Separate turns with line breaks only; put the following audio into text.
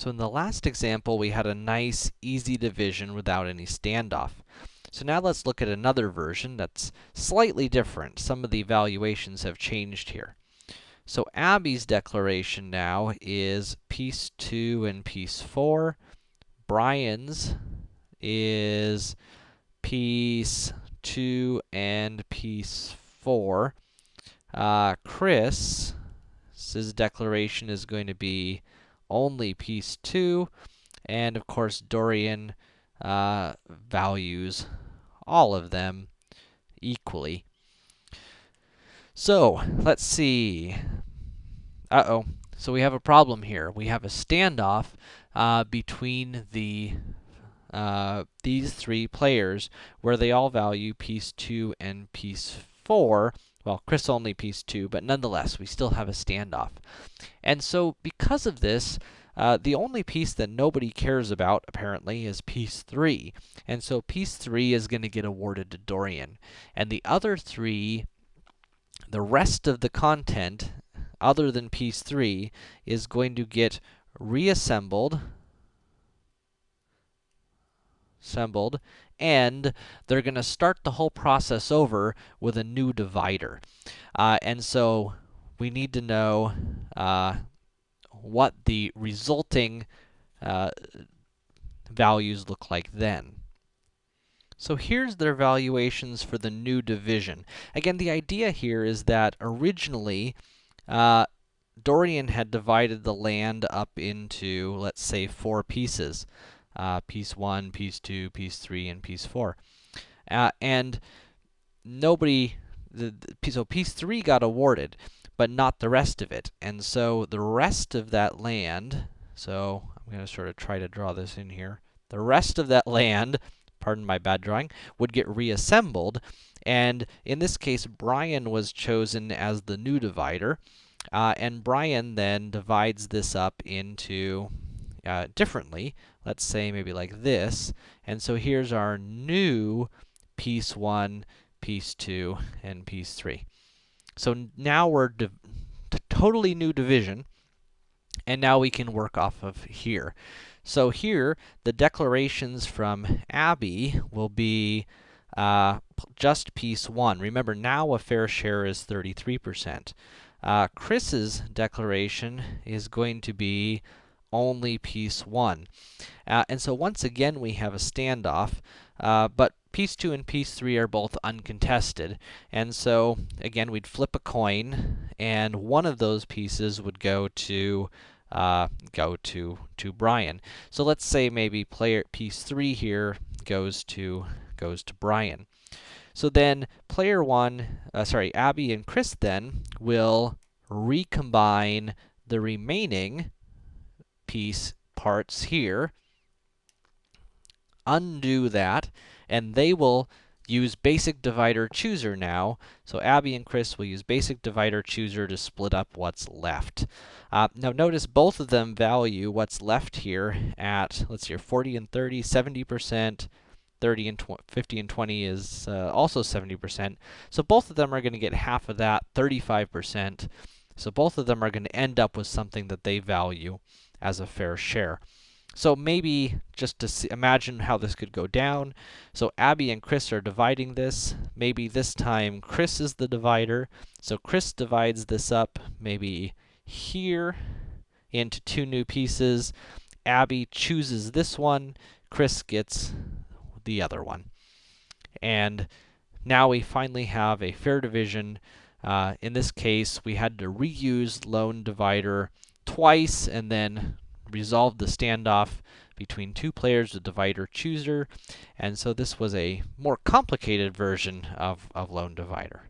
So in the last example, we had a nice, easy division without any standoff. So now let's look at another version that's slightly different. Some of the evaluations have changed here. So Abby's declaration now is piece 2 and piece 4. Brian's is piece 2 and piece 4. Uh, Chris's declaration is going to be only piece 2. And of course, Dorian uh, values all of them equally. So, let's see. Uh-oh. So we have a problem here. We have a standoff uh, between the uh, these three players where they all value piece 2 and piece 4. Well, Chris only piece 2, but nonetheless, we still have a standoff. And so, because of this, uh, the only piece that nobody cares about, apparently, is piece 3. And so piece 3 is going to get awarded to Dorian. And the other three, the rest of the content, other than piece 3, is going to get reassembled, assembled, and they're going to start the whole process over with a new divider. Uh, and so, we need to know uh, what the resulting uh, values look like then. So here's their valuations for the new division. Again, the idea here is that originally, uh, Dorian had divided the land up into, let's say, four pieces. Uh, piece 1, piece 2, piece 3, and piece 4. Uh, and nobody, the, the, so piece 3 got awarded but not the rest of it. And so the rest of that land, so I'm going to sort of try to draw this in here. The rest of that land, pardon my bad drawing, would get reassembled. And in this case, Brian was chosen as the new divider. Uh, and Brian then divides this up into uh, differently. Let's say maybe like this. And so here's our new piece 1, piece 2, and piece 3. So now we're totally new division, and now we can work off of here. So here, the declarations from Abby will be uh, just piece 1. Remember, now a fair share is 33%. Uh, Chris's declaration is going to be only piece 1. Uh, and so once again, we have a standoff, uh, but piece 2 and piece 3 are both uncontested. And so, again, we'd flip a coin, and one of those pieces would go to uh, go to to Brian. So let's say maybe player piece 3 here goes to goes to Brian. So then player 1, uh, sorry, Abby and Chris then will recombine the remaining piece parts here, undo that, and they will use basic divider chooser now. So Abby and Chris will use basic divider chooser to split up what's left. Uh, now notice both of them value what's left here at, let's see 40 and 30, 70%, 30 and 50 and 20 is uh, also 70%. So both of them are going to get half of that, 35%. So both of them are going to end up with something that they value as a fair share. So maybe just to see, imagine how this could go down. So Abby and Chris are dividing this. Maybe this time Chris is the divider. So Chris divides this up maybe here into two new pieces. Abby chooses this one. Chris gets the other one. And now we finally have a fair division. Uh, in this case, we had to reuse lone divider twice and then resolved the standoff between two players with divider chooser, and so this was a more complicated version of, of lone divider.